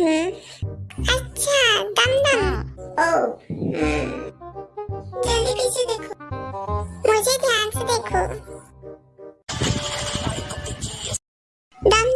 हम्म अच्छा दम दम ओ हम्म जल्दी पीछे देखो मुझे ध्यान से देखो दम